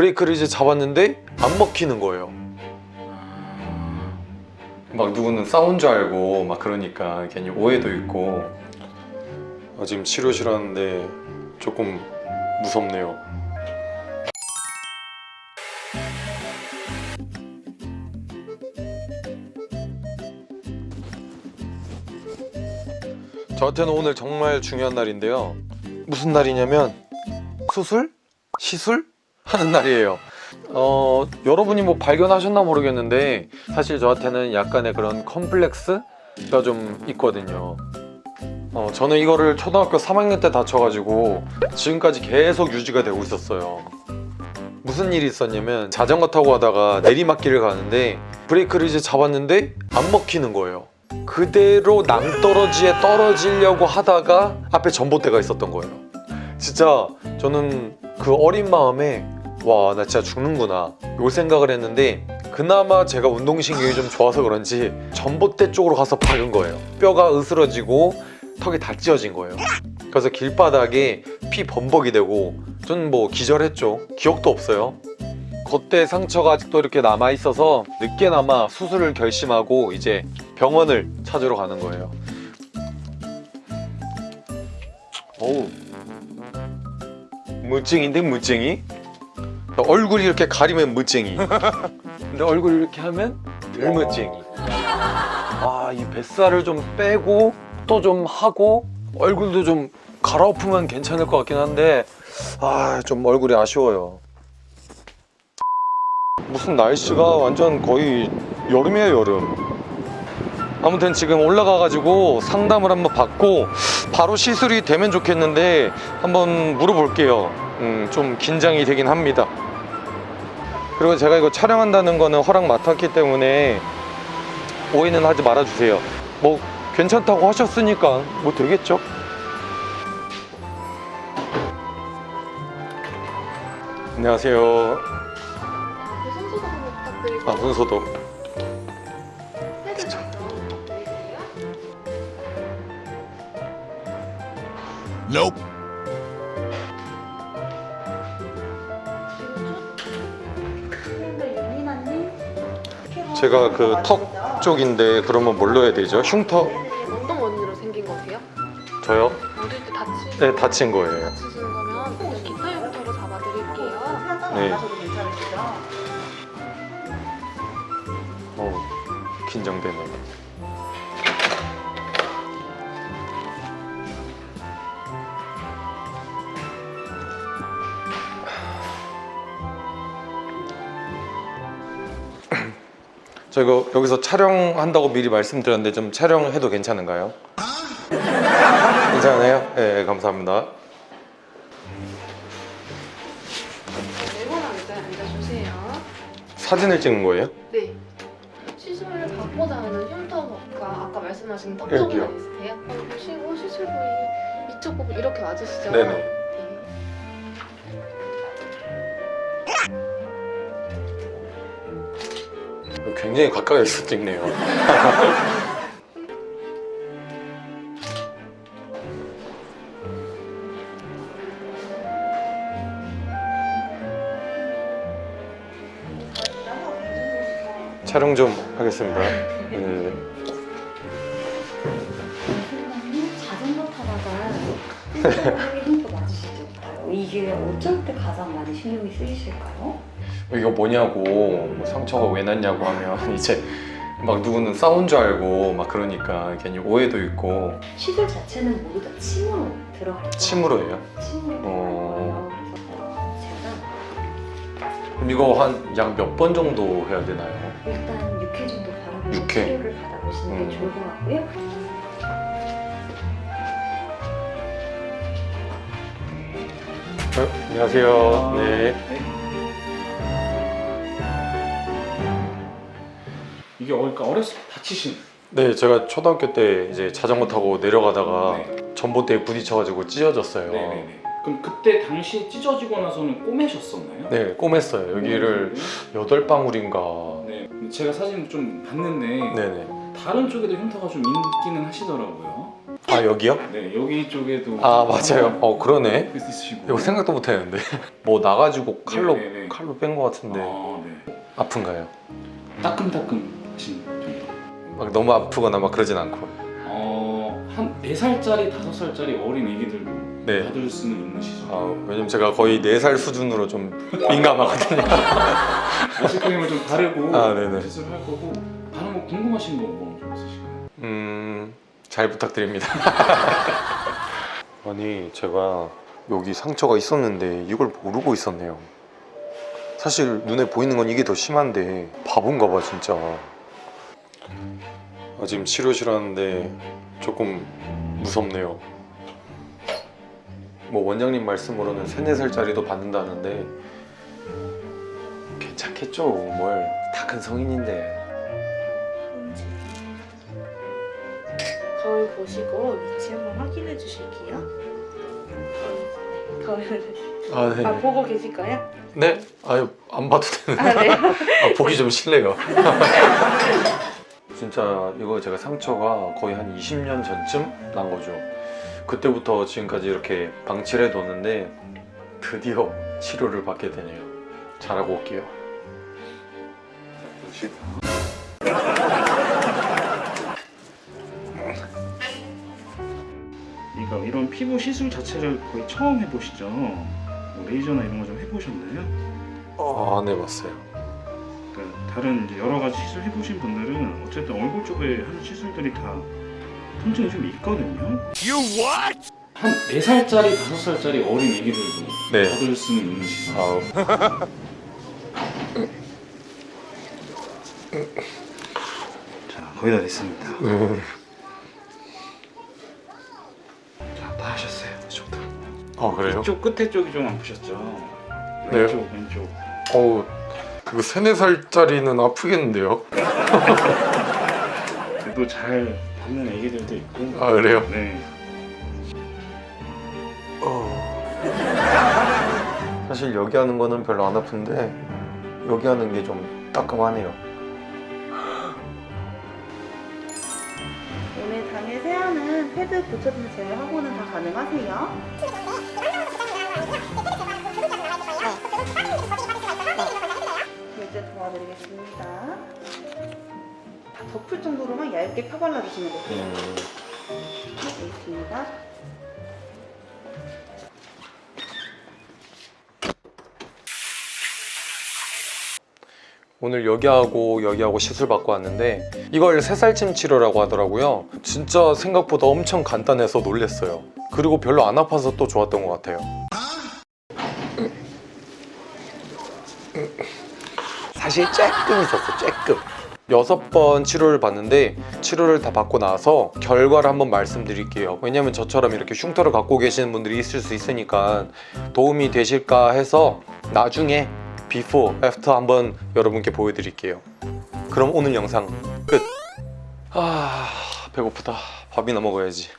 브레이크를 이제 잡았는데 안 먹히는 거예요. 막 누구는 싸운 줄 알고 막 그러니까 괜히 오해도 있고 아, 지금 치료실 하는데 조금 무섭네요. 저한테는 오늘 정말 중요한 날인데요. 무슨 날이냐면 수술? 시술? 하는 날이에요. 어, 여러분이 뭐 발견하셨나 모르겠는데 사실 저한테는 약간의 그런 컴플렉스가 좀 있거든요. 어, 저는 이거를 초등학교 3학년 때 다쳐가지고 지금까지 계속 유지가 되고 있었어요. 무슨 일이 있었냐면 자전거 타고 가다가 내리막길을 가는데 브레이크를 이제 잡았는데 안 먹히는 거예요. 그대로 낭떠러지에 떨어지려고 하다가 앞에 전봇대가 있었던 거예요. 진짜 저는 그 어린 마음에 와 나 진짜 죽는구나 요 생각을 했는데 그나마 제가 운동신경이 좀 좋아서 그런지 전봇대 쪽으로 가서 박은 거예요. 뼈가 으스러지고 턱이 다 찢어진 거예요. 그래서 길바닥에 피 범벅이 되고 저는 뭐 기절했죠. 기억도 없어요. 그때 상처가 아직도 이렇게 남아 있어서 늦게나마 수술을 결심하고 이제 병원을 찾으러 가는 거예요. 어우 무증인데 무증이? 얼굴이 이렇게 가리면 무증이. 근데 얼굴 이렇게 하면 들무증이. 아 이 뱃살을 좀 빼고 또 좀 하고 얼굴도 좀 갈아엎으면 괜찮을 것 같긴 한데 아 좀 얼굴이 아쉬워요. 무슨 날씨가 완전 거의 여름이에요 여름. 아무튼 지금 올라가 가지고 상담을 한번 받고 바로 시술이 되면 좋겠는데 한번 물어볼게요. 음, 좀 긴장이 되긴 합니다 그리고 제가 이거 촬영한다는 거는 허락 맡았기 때문에 오해는 하지 말아주세요. 뭐 괜찮다고 하셨으니까 뭐 되겠죠? 안녕하세요. 아 손소독 패 제가 그 턱 쪽인데 그러면 뭘 넣어야 되죠? 흉터? 어떤 원인으로 생긴 거세요? 저요? 어릴 때 다치, 네 다친 거예요 다치신 거면 기타 흉터로 잡아드릴게요. 네. 어 긴장되네 저 이거 여기서 촬영한다고 미리 말씀드렸는데 좀 촬영해도 괜찮은가요? 괜찮아요? 네 감사합니다 네모난 의자에 앉아주세요. 사진을 찍는 거예요? 네. 받고자 하는 흉터가 아까 말씀하신. 쪽만 있으세요? 한번 보시고 시술 부위 이쪽 부분 이렇게 맞으시죠? 네네. 굉장히 가까이서 찍네요 촬영 좀 하겠습니다 네. 이게 어쩔 때 가장 많이 신경이 쓰이실까요? 이거 뭐냐고 뭐 상처가 왜 났냐고 하면 이제 막 누구는 싸운 줄 알고 막 그러니까 괜히 오해도 있고 시술 자체는 모두 다 침으로 들어갈 거예요. 침으로 해요 침으로 어. 제가 이거 한 약 몇 번 정도 해야 되나요? 일단 6회 정도 바라보고 육 회. 치료를 받아보시는 게 음. 좋을 것 같고요. 어, 안녕하세요 네. 이게 그러니까 어렸을 때 다치신 네 제가 초등학교 때 이제 자전거 타고 내려가다가 네. 전봇대에 부딪혀가지고 찢어졌어요 네네네. 그럼 그때 당시 찢어지고 나서는 꼬매셨었나요? 네 꼬맸어요 여기를 여덟 방울인가 네. 제가 사진 좀 봤는데 네네 다른 쪽에도 흉터가 좀 있기는 하시더라고요. 아 여기요? 네 여기 쪽에도 아 맞아요 어 그러네 있으시고 이거 생각도 못 했는데 뭐 나가지고 칼로 네, 네, 네. 칼로 뺀 것 같은데 아, 네. 아픈가요? 따끔따끔 하신 정도 막 너무 아프거나 막 그러진 않고. 어, 한 4살짜리, 5살짜리 어린 애기들도 네. 받을 수는 있는 시술 아, 왜냐면 제가 거의 4살 수준으로 좀 민감하거든요. 아이스크림을 좀 바르고 아, 네네. 시술을 할 거고. 다른 거 궁금하신 거 뭐 좀 있으실까요? 음... 잘 부탁드립니다. 아니 제가 여기 상처가 있었는데 이걸 모르고 있었네요. 사실 눈에 보이는 건 이게 더 심한데 바본가 봐 진짜 아, 지금 치료실 하는데 조금 무섭네요 뭐 원장님 말씀으로는 3, 4살짜리도 받는다는데 괜찮겠죠 뭘 다 큰 성인인데 거울 보시고 위치 한번 확인해 주실게요. 거울 아, 네. 아 보고 계실까요? 네? 아유 안 봐도 되는데 아 네. 아, 보기 좀 싫네요 진짜 이거 제가 상처가 거의 한 20년 전쯤 난 거죠 그때부터 지금까지 이렇게 방치를 해뒀는데 드디어 치료를 받게 되네요 잘하고 올게요 그러니까 이런 피부 시술 자체를 거의 처음 해보시죠? 뭐 레이저나 이런 거 좀 해보셨나요? 아, 안 해봤어요 그러니까 다른 이제 여러 가지 시술 해보신 분들은 어쨌든 얼굴 쪽에 하는 시술들이 다 통증이 좀 있거든요. 한 4살짜리, 5살짜리 어린 애기들도 네. 받을 수는 있는 시술. 자, 거의 다 됐습니다. 음. 자, 다 하셨어요. 이쪽도. 아 그래요? 이쪽 끝에 쪽이 좀 아프셨죠? 네. 왼쪽, 왼쪽. 어우 이거 3, 4살짜리는 아프겠는데요? 그래도 잘 받는 애기들도 있고. 아 그래요? 네. 사실 여기 하는 거는 별로 안 아픈데 여기 하는 게 좀 따끔하네요 오늘 당일 세안은 패드 붙여주는 제외 하고는 다 가능하세요? 네, 이제 도와드리겠습니다. 다 덮을 정도로만 얇게 펴발라주시면 되세요. 음. 네, 있습니다. 오늘 여기하고 여기하고 시술 받고 왔는데 이걸 새살침 치료라고 하더라고요 진짜 생각보다 엄청 간단해서 놀랬어요 그리고 별로 안 아파서 또 좋았던 것 같아요 사실 쬐끔 있었어 쬐끔. 여섯 번 치료를 받는데 치료를 다 받고 나서 결과를 한번 말씀드릴게요. 왜냐면 저처럼 이렇게 흉터를 갖고 계시는 분들이 있을 수 있으니까 도움이 되실까 해서 나중에 before, after 한번 여러분께 보여드릴게요. 그럼 오늘 영상 끝. 아... 배고프다. 밥이나 먹어야지